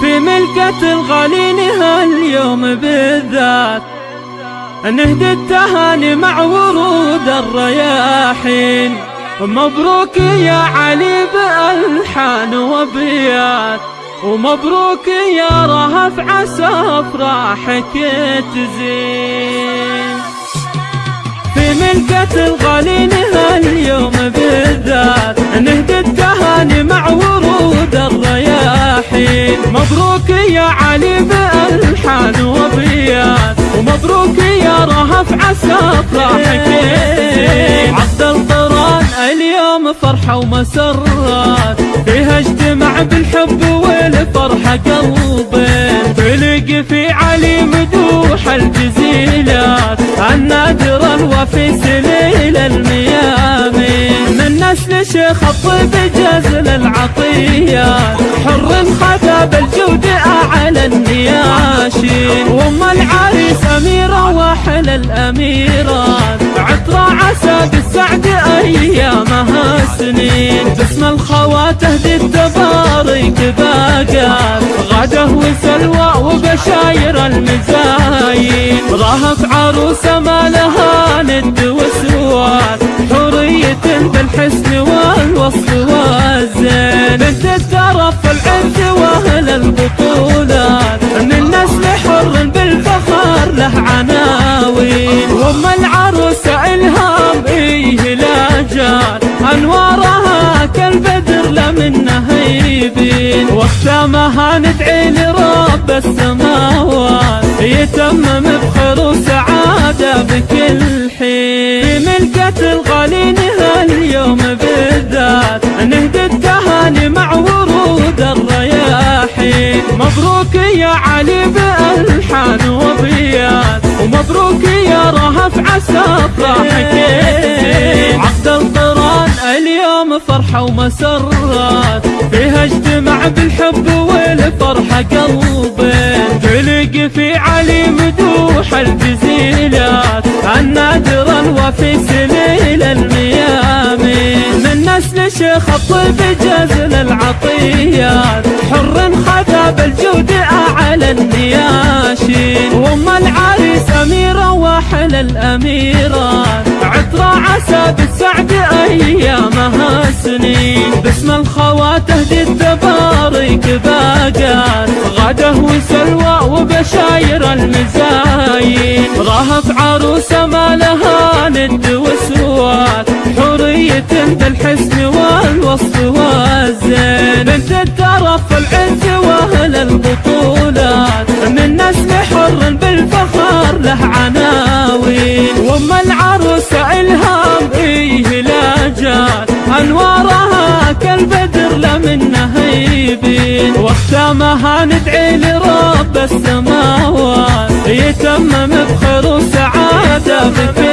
في ملكة الغالين هاليوم بالذات نهدي التهاني مع ورود الرياحين. مبروك يا علي بألحان وبيات ومبروك يا رهف عسى افراحك تزين. في ملكة الغالين هاليوم يا علي بألحان وبيات ومبروك يا رهف عسى افراحك عبد القران اليوم فرحة ومسرات. فيها اجتمع بالحب والفرحة قلبين تلقي في علي مدوح الجزيلات. النادر الوفي نسل شيخ الطيب جزل العطيات حر خذا بالجود أعلى النياشين وأم العريس أميرة واحل الأميرات عطر عسى بالسعد أيامها سنين باسم الخوات تهدي التبارك باقات غده وسلوى وبشاير المزاين رهف عروسة ما لها العز وأهل البطولات حر بالفخر له عناوين. الهام إيه لا جال انوارها كالبدر يبين واختامها ندعي لرب السماوات علي بألحان وبيات ومبروك يا رهف عسى افراحك عقد القران اليوم فرحة ومسرات فيها اجتمع بالحب والفرحة قلبين تلقي في علي مدوح الجزيلات من نسل شيخ الطيب جزل العطيات حر خذا بالجود أعلى النياشين وام العريس أميرة واحل الأميرات عطر عسى بالسعد أيامها سنين باسم الخوات تهدي التبارك باقات غده وسلوى وبشاير المزاين. رهف عروسة ما لها ند وسوات حورية بالحسن والوصف والزين. بنت الترف العز وأهل البطولات. من نسل حر بالفخر له عناوين. وام العروسة إلهام إيه لا جات أنوارها كالبدر لمنها يبين واختامها ندعي لرب السماوات. يتمم بخير وسعادة بكل